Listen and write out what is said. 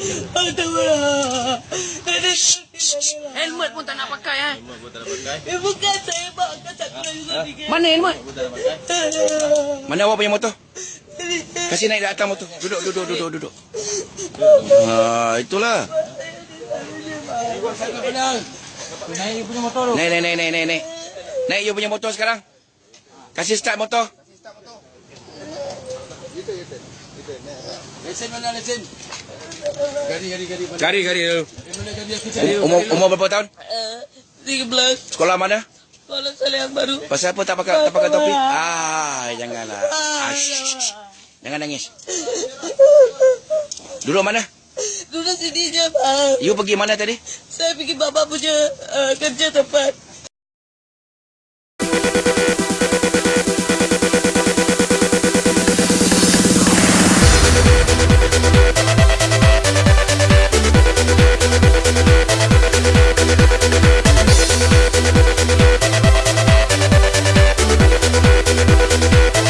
Aduh. Helmet pun tak nak pakai eh. Eh, bukan saya makan tak kena juga sikit. Mana helmet? Mana awak punya motor? Kasih naik di atas motor. Duduk, duduk, duduk, duduk. Ha, itulah. Naik punya motor tu. Naik, naik, naik, naik, naik, naik. Naik you punya motor sekarang. Kasih start motor. Lesen mana lesen? Gari, gari, gari. Cari, cari dulu. Mana gari aku cari? Umur, umur berapa tahun? Eh, 13. Sekolah mana? Kalau saya yang baru. Pasal apa tak pakai tak pakai topi? Ah, janganlah. Ah, shh, shh. Jangan nangis. Duduk mana? Duduk sini je, Bang. You pergi mana tadi? Saya pergi bapak punya uh, kerja tempat.